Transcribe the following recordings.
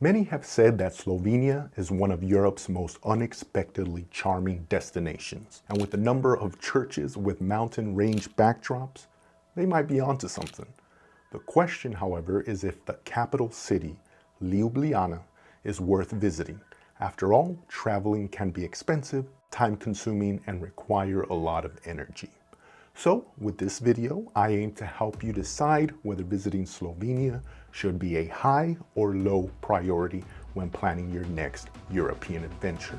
Many have said that Slovenia is one of Europe's most unexpectedly charming destinations. And with the number of churches with mountain range backdrops, they might be onto something. The question, however, is if the capital city, Ljubljana, is worth visiting. After all, traveling can be expensive, time-consuming, and require a lot of energy. So, with this video, I aim to help you decide whether visiting Slovenia should be a high or low priority when planning your next European adventure.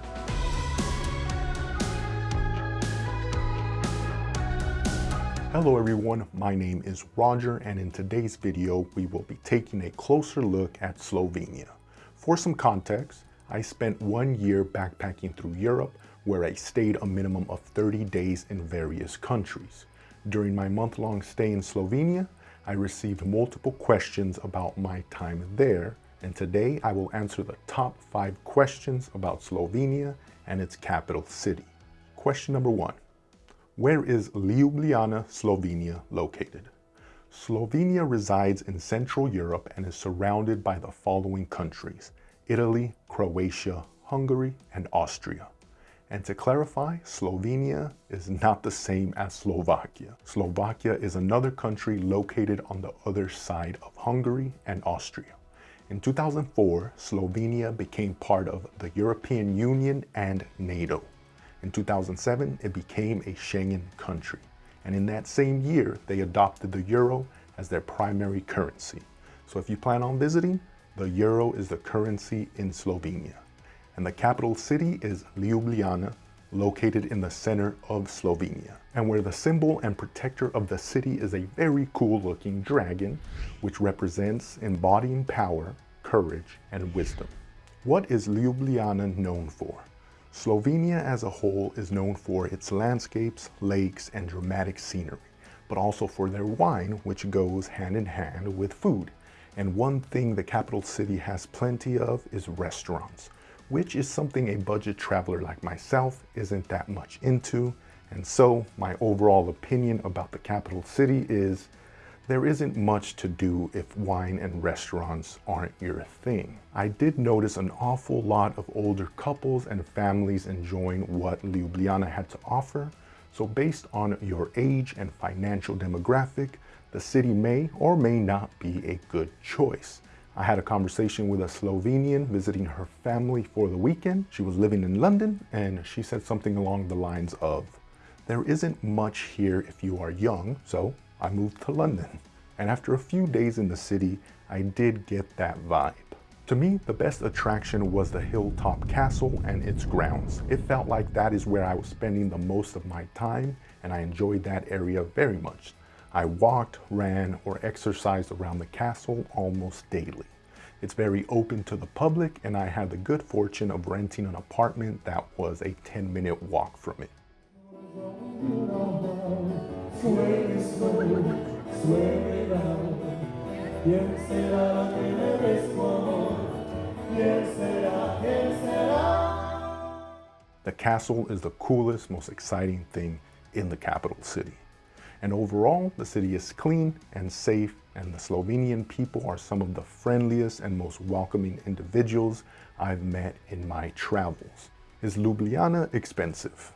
Hello everyone, my name is Roger and in today's video we will be taking a closer look at Slovenia. For some context, I spent one year backpacking through Europe where I stayed a minimum of 30 days in various countries. During my month-long stay in Slovenia, I received multiple questions about my time there, and today I will answer the top five questions about Slovenia and its capital city. Question number one, where is Ljubljana, Slovenia located? Slovenia resides in Central Europe and is surrounded by the following countries, Italy, Croatia, Hungary, and Austria. And to clarify, Slovenia is not the same as Slovakia. Slovakia is another country located on the other side of Hungary and Austria. In 2004, Slovenia became part of the European Union and NATO. In 2007, it became a Schengen country. And in that same year, they adopted the euro as their primary currency. So if you plan on visiting, the euro is the currency in Slovenia and the capital city is Ljubljana, located in the center of Slovenia, and where the symbol and protector of the city is a very cool looking dragon, which represents embodying power, courage, and wisdom. What is Ljubljana known for? Slovenia as a whole is known for its landscapes, lakes, and dramatic scenery, but also for their wine, which goes hand in hand with food. And one thing the capital city has plenty of is restaurants which is something a budget traveler like myself isn't that much into. And so my overall opinion about the capital city is there isn't much to do if wine and restaurants aren't your thing. I did notice an awful lot of older couples and families enjoying what Ljubljana had to offer. So based on your age and financial demographic, the city may or may not be a good choice. I had a conversation with a Slovenian visiting her family for the weekend. She was living in London and she said something along the lines of, there isn't much here if you are young, so I moved to London. And after a few days in the city, I did get that vibe. To me, the best attraction was the Hilltop Castle and its grounds. It felt like that is where I was spending the most of my time and I enjoyed that area very much. I walked, ran, or exercised around the castle almost daily. It's very open to the public and I had the good fortune of renting an apartment that was a 10 minute walk from it. The castle is the coolest, most exciting thing in the capital city. And overall, the city is clean and safe, and the Slovenian people are some of the friendliest and most welcoming individuals I've met in my travels. Is Ljubljana expensive?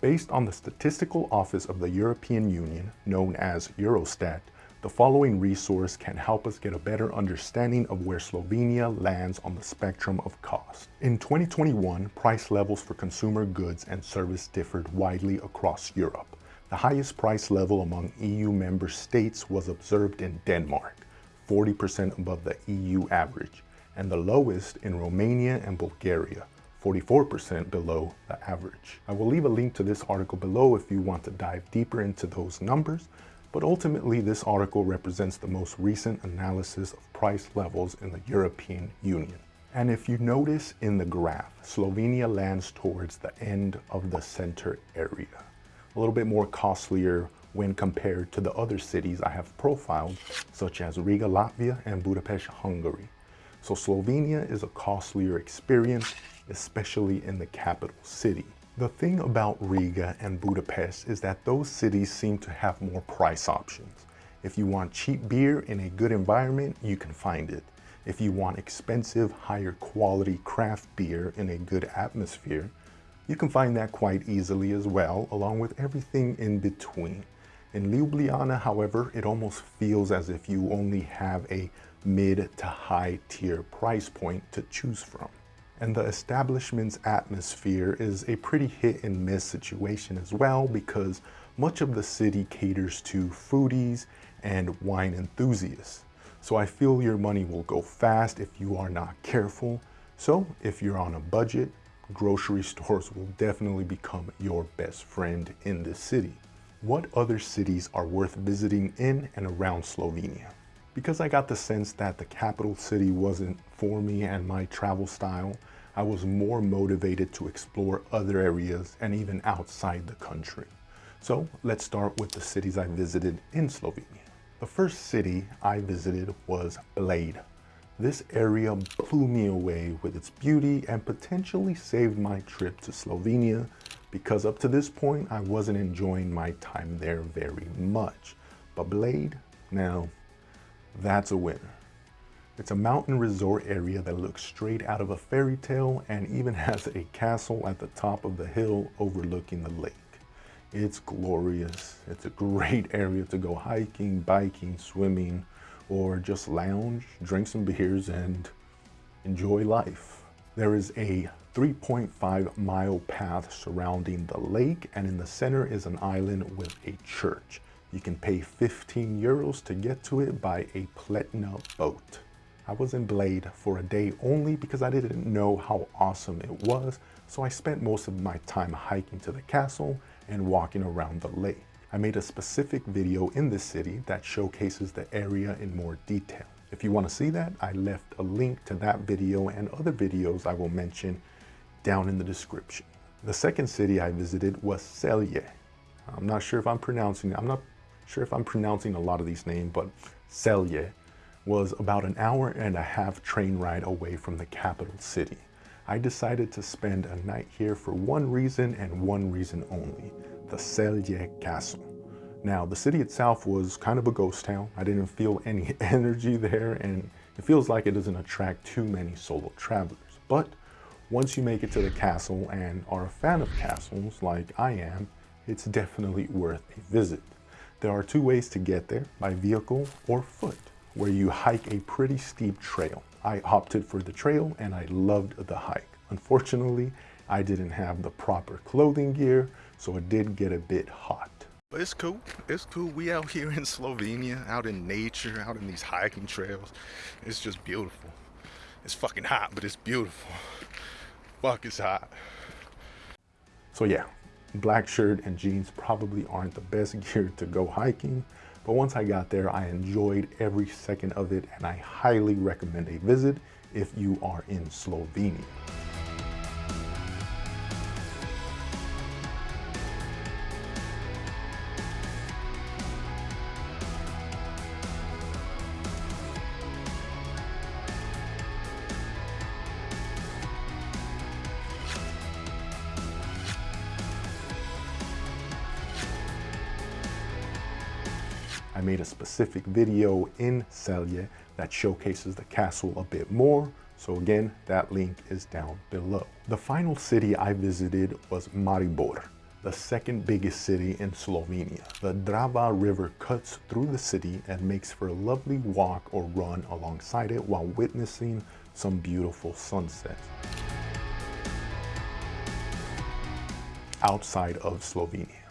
Based on the Statistical Office of the European Union, known as Eurostat, the following resource can help us get a better understanding of where Slovenia lands on the spectrum of cost. In 2021, price levels for consumer goods and service differed widely across Europe. The highest price level among EU member states was observed in Denmark, 40% above the EU average, and the lowest in Romania and Bulgaria, 44% below the average. I will leave a link to this article below if you want to dive deeper into those numbers, but ultimately this article represents the most recent analysis of price levels in the European Union. And if you notice in the graph, Slovenia lands towards the end of the center area a little bit more costlier when compared to the other cities I have profiled, such as Riga, Latvia, and Budapest, Hungary. So Slovenia is a costlier experience, especially in the capital city. The thing about Riga and Budapest is that those cities seem to have more price options. If you want cheap beer in a good environment, you can find it. If you want expensive, higher quality craft beer in a good atmosphere, you can find that quite easily as well, along with everything in between. In Ljubljana, however, it almost feels as if you only have a mid to high tier price point to choose from. And the establishment's atmosphere is a pretty hit and miss situation as well because much of the city caters to foodies and wine enthusiasts. So I feel your money will go fast if you are not careful. So if you're on a budget, grocery stores will definitely become your best friend in this city. What other cities are worth visiting in and around Slovenia? Because I got the sense that the capital city wasn't for me and my travel style, I was more motivated to explore other areas and even outside the country. So let's start with the cities I visited in Slovenia. The first city I visited was Bled. This area blew me away with its beauty and potentially saved my trip to Slovenia because up to this point, I wasn't enjoying my time there very much. But Bled, now, that's a winner. It's a mountain resort area that looks straight out of a fairy tale and even has a castle at the top of the hill overlooking the lake. It's glorious. It's a great area to go hiking, biking, swimming, or just lounge, drink some beers, and enjoy life. There is a 3.5 mile path surrounding the lake and in the center is an island with a church. You can pay 15 euros to get to it by a Pletna boat. I was in Blade for a day only because I didn't know how awesome it was, so I spent most of my time hiking to the castle and walking around the lake. I made a specific video in this city that showcases the area in more detail. If you want to see that, I left a link to that video and other videos I will mention down in the description. The second city I visited was Celje. I'm not sure if I'm pronouncing, I'm not sure if I'm pronouncing a lot of these names, but Celje was about an hour and a half train ride away from the capital city. I decided to spend a night here for one reason and one reason only, the Celje Castle. Now, the city itself was kind of a ghost town. I didn't feel any energy there and it feels like it doesn't attract too many solo travelers. But once you make it to the castle and are a fan of castles like I am, it's definitely worth a visit. There are two ways to get there, by vehicle or foot, where you hike a pretty steep trail. I opted for the trail and I loved the hike. Unfortunately, I didn't have the proper clothing gear, so it did get a bit hot. But it's cool. It's cool. We out here in Slovenia, out in nature, out in these hiking trails. It's just beautiful. It's fucking hot, but it's beautiful fuck is hot. So yeah, black shirt and jeans probably aren't the best gear to go hiking, but once I got there, I enjoyed every second of it and I highly recommend a visit if you are in Slovenia. I made a specific video in Celje that showcases the castle a bit more. So again, that link is down below. The final city I visited was Maribor, the second biggest city in Slovenia. The Drava River cuts through the city and makes for a lovely walk or run alongside it while witnessing some beautiful sunsets. Outside of Slovenia.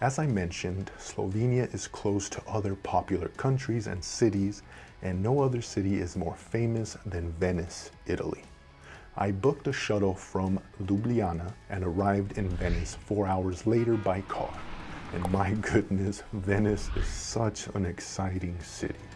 As I mentioned, Slovenia is close to other popular countries and cities, and no other city is more famous than Venice, Italy. I booked a shuttle from Ljubljana and arrived in Venice four hours later by car. And my goodness, Venice is such an exciting city.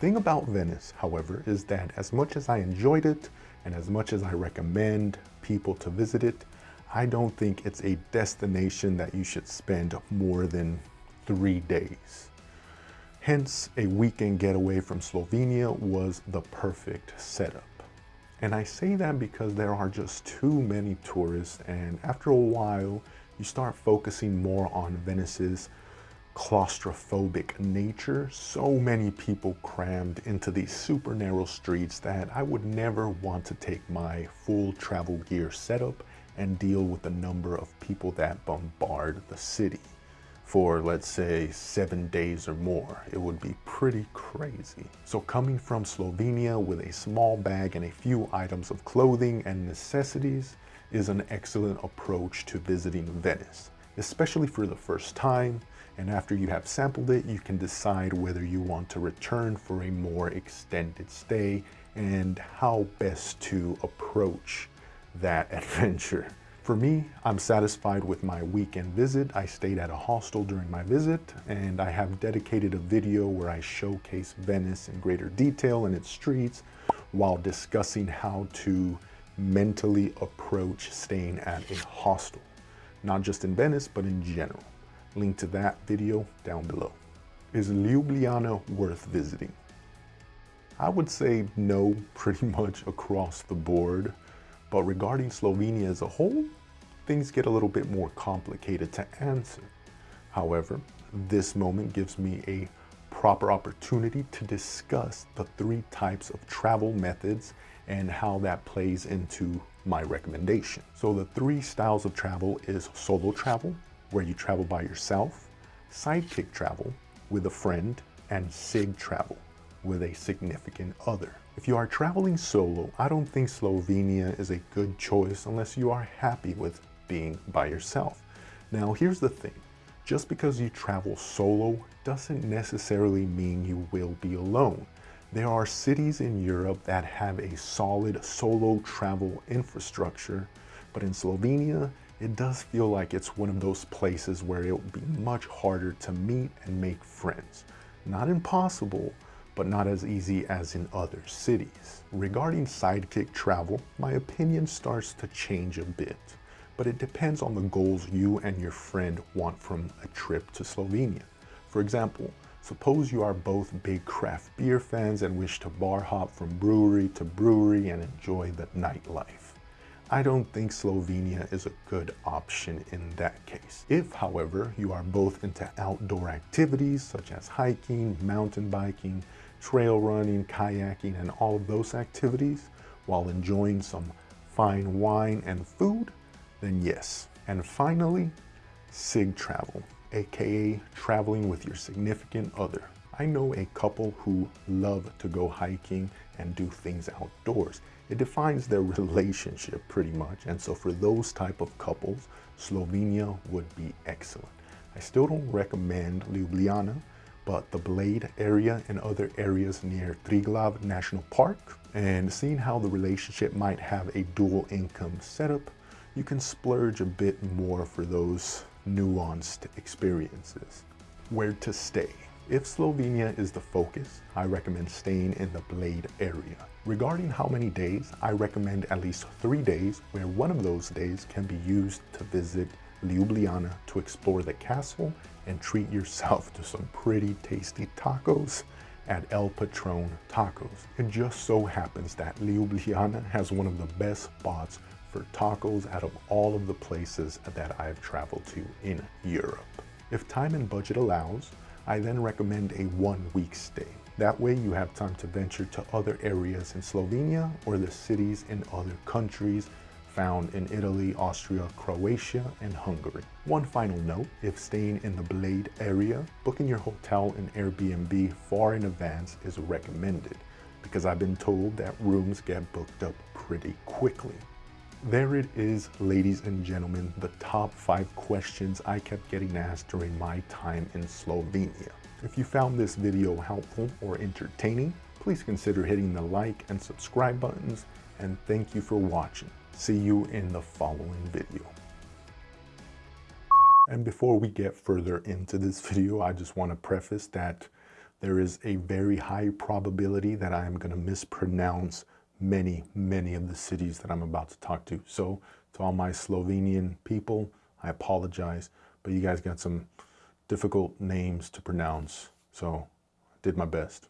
Thing about Venice, however, is that as much as I enjoyed it and as much as I recommend people to visit it, I don't think it's a destination that you should spend more than three days. Hence, a weekend getaway from Slovenia was the perfect setup. And I say that because there are just too many tourists and after a while, you start focusing more on Venice's claustrophobic nature. So many people crammed into these super narrow streets that I would never want to take my full travel gear setup and deal with the number of people that bombard the city for let's say seven days or more. It would be pretty crazy. So coming from Slovenia with a small bag and a few items of clothing and necessities is an excellent approach to visiting Venice, especially for the first time. And after you have sampled it, you can decide whether you want to return for a more extended stay and how best to approach that adventure. For me, I'm satisfied with my weekend visit. I stayed at a hostel during my visit and I have dedicated a video where I showcase Venice in greater detail and its streets while discussing how to mentally approach staying at a hostel. Not just in Venice, but in general. Link to that video down below. Is Ljubljana worth visiting? I would say no pretty much across the board. But regarding Slovenia as a whole, things get a little bit more complicated to answer. However, this moment gives me a proper opportunity to discuss the three types of travel methods and how that plays into my recommendation. So the three styles of travel is solo travel, where you travel by yourself, sidekick travel with a friend, and sig travel with a significant other. If you are traveling solo, I don't think Slovenia is a good choice unless you are happy with being by yourself. Now, here's the thing. Just because you travel solo doesn't necessarily mean you will be alone. There are cities in Europe that have a solid solo travel infrastructure, but in Slovenia, it does feel like it's one of those places where it will be much harder to meet and make friends. Not impossible, but not as easy as in other cities. Regarding sidekick travel, my opinion starts to change a bit but it depends on the goals you and your friend want from a trip to Slovenia. For example, suppose you are both big craft beer fans and wish to bar hop from brewery to brewery and enjoy the nightlife. I don't think Slovenia is a good option in that case. If, however, you are both into outdoor activities such as hiking, mountain biking, trail running, kayaking, and all of those activities, while enjoying some fine wine and food, then yes. And finally, SIG travel, aka traveling with your significant other. I know a couple who love to go hiking and do things outdoors. It defines their relationship pretty much. And so for those type of couples, Slovenia would be excellent. I still don't recommend Ljubljana, but the Bled area and other areas near Triglav National Park and seeing how the relationship might have a dual income setup you can splurge a bit more for those nuanced experiences. Where to stay? If Slovenia is the focus, I recommend staying in the Bled area. Regarding how many days, I recommend at least three days where one of those days can be used to visit Ljubljana to explore the castle and treat yourself to some pretty tasty tacos at El Patron Tacos. It just so happens that Ljubljana has one of the best spots for tacos out of all of the places that I've traveled to in Europe. If time and budget allows, I then recommend a one week stay. That way you have time to venture to other areas in Slovenia or the cities in other countries found in Italy, Austria, Croatia, and Hungary. One final note, if staying in the Bled area, booking your hotel and Airbnb far in advance is recommended because I've been told that rooms get booked up pretty quickly. There it is, ladies and gentlemen, the top five questions I kept getting asked during my time in Slovenia. If you found this video helpful or entertaining, please consider hitting the like and subscribe buttons, and thank you for watching. See you in the following video. And before we get further into this video, I just want to preface that there is a very high probability that I am going to mispronounce many, many of the cities that I'm about to talk to. So to all my Slovenian people, I apologize, but you guys got some difficult names to pronounce. So I did my best.